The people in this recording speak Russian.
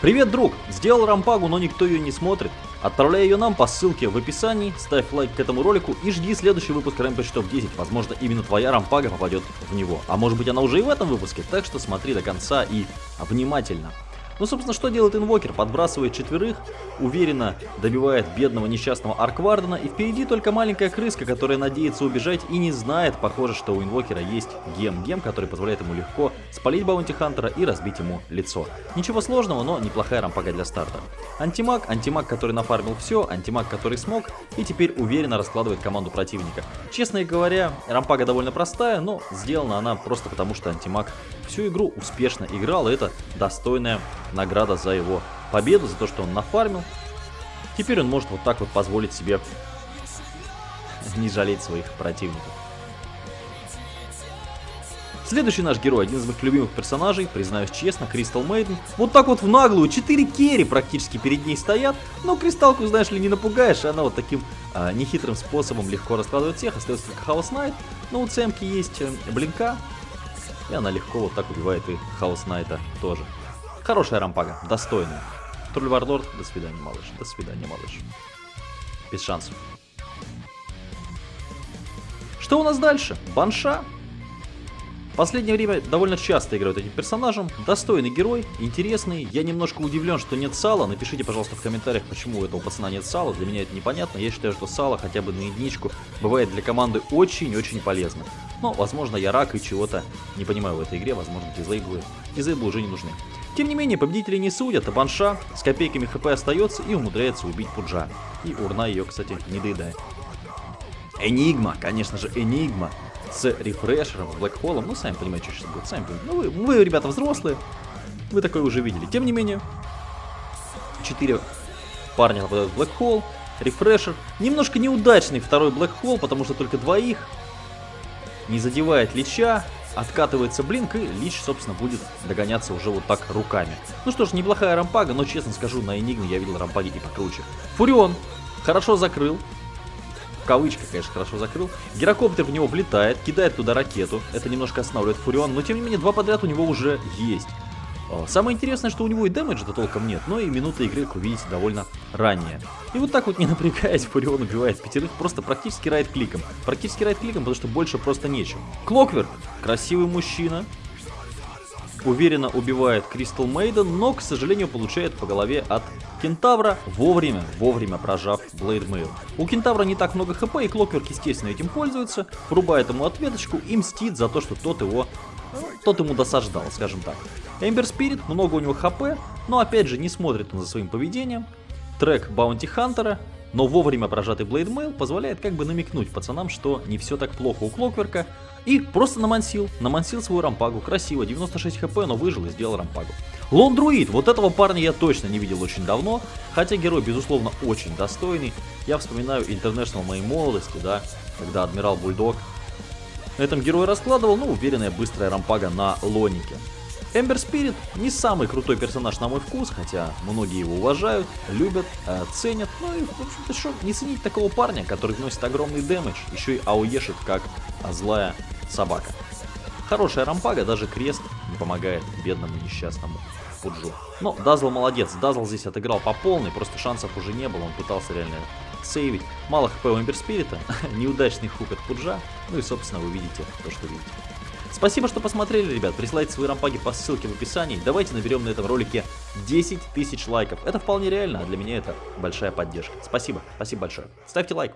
Привет, друг! Сделал рампагу, но никто ее не смотрит. Отправляй ее нам по ссылке в описании, ставь лайк к этому ролику и жди следующий выпуск Rampage Top 10. Возможно, именно твоя рампага попадет в него. А может быть она уже и в этом выпуске, так что смотри до конца и внимательно. Ну, собственно, что делает инвокер? Подбрасывает четверых, уверенно добивает бедного несчастного Арквардена, и впереди только маленькая крыска, которая надеется убежать и не знает, похоже, что у инвокера есть гем. Гем, который позволяет ему легко спалить Баунти Хантера и разбить ему лицо. Ничего сложного, но неплохая рампага для старта. Антимаг, антимаг, который нафармил все, антимаг, который смог, и теперь уверенно раскладывает команду противника. Честно говоря, рампага довольно простая, но сделана она просто потому, что антимаг всю игру успешно играл, и это достойная награда за его победу, за то, что он нафармил. Теперь он может вот так вот позволить себе не жалеть своих противников. Следующий наш герой, один из моих любимых персонажей, признаюсь честно, Кристал Мейден. Вот так вот в наглую, 4 керри практически перед ней стоят, но Кристалку, знаешь ли, не напугаешь, она вот таким а, нехитрым способом легко раскладывает всех, остается только Хаос Найт. Но у Цемки есть э, Блинка, и она легко вот так убивает и Хаос Найта тоже. Хорошая рампага, достойная. Тролль Варлорд, до свидания, малыш. До свидания, малыш. Без шансов. Что у нас дальше? Банша. Последнее время довольно часто играют этим персонажем. Достойный герой, интересный. Я немножко удивлен, что нет сала. Напишите, пожалуйста, в комментариях, почему у этого пацана нет сала. Для меня это непонятно. Я считаю, что сало хотя бы на единичку бывает для команды очень-очень полезно. Но, возможно, я рак и чего-то не понимаю в этой игре. Возможно, дизейблы, дизейблы уже не нужны. Тем не менее, победители не судят, а Банша с копейками хп остается и умудряется убить Пуджа. И урна ее, кстати, не доедает. Энигма, конечно же, Энигма с рефрешером, блэкхолом. Ну, сами понимаете, что сейчас будет. Сами понимаете. Ну, вы, вы, ребята, взрослые. Вы такое уже видели. Тем не менее, 4 парня попадают в блэкхол. Рефрешер. Немножко неудачный второй блэкхол, потому что только двоих. Не задевает Лича откатывается блинк, и Лич, собственно, будет догоняться уже вот так руками. Ну что ж, неплохая рампага, но, честно скажу, на Энигме я видел рампаги и покруче. Фурион хорошо закрыл. В кавычках, конечно, хорошо закрыл. Гирокоптер в него влетает, кидает туда ракету. Это немножко останавливает Фурион, но, тем не менее, два подряд у него уже есть. Самое интересное, что у него и дэмэджа-то толком нет, но и минуты игры, как вы видите, довольно ранние. И вот так вот, не напрягаясь, Фурион убивает пятерых просто практически райт-кликом. Практически райт-кликом, потому что больше просто нечем. Клокверк, красивый мужчина, уверенно убивает Crystal Maiden, но, к сожалению, получает по голове от Кентавра, вовремя, вовремя прожав Blade Mail. У Кентавра не так много хп, и Clockwerk, естественно, этим пользуется, врубает ему ответочку и мстит за то, что тот его тот ему досаждал, скажем так. Ember Spirit, много у него хп, но опять же не смотрит он за своим поведением. Track Bounty Hunter а, но вовремя прожатый Blade Mail позволяет как бы намекнуть пацанам, что не все так плохо у Clockwerk а. И просто намансил, намансил свою рампагу, красиво, 96 хп, но выжил и сделал рампагу. Лон Друид, вот этого парня я точно не видел очень давно, хотя герой, безусловно, очень достойный. Я вспоминаю International моей молодости, да, когда Адмирал Бульдог на этом герой раскладывал, ну, уверенная быстрая рампага на Лонике. Эмбер Спирит не самый крутой персонаж на мой вкус, хотя многие его уважают, любят, э, ценят. Ну и, в общем-то, что не ценить такого парня, который вносит огромный дэмэдж, еще и ауешит как злая собака. Хорошая рампага, даже крест не помогает бедному несчастному Пуджу. Но Дазл молодец, Дазл здесь отыграл по полной, просто шансов уже не было, он пытался реально сейвить. Мало хп у Эмберспирита, неудачный хук от Пуджа, ну и собственно вы видите то, что видите. Спасибо, что посмотрели, ребят. Присылайте свои рампаги по ссылке в описании. Давайте наберем на этом ролике 10 тысяч лайков. Это вполне реально, а для меня это большая поддержка. Спасибо, спасибо большое. Ставьте лайк.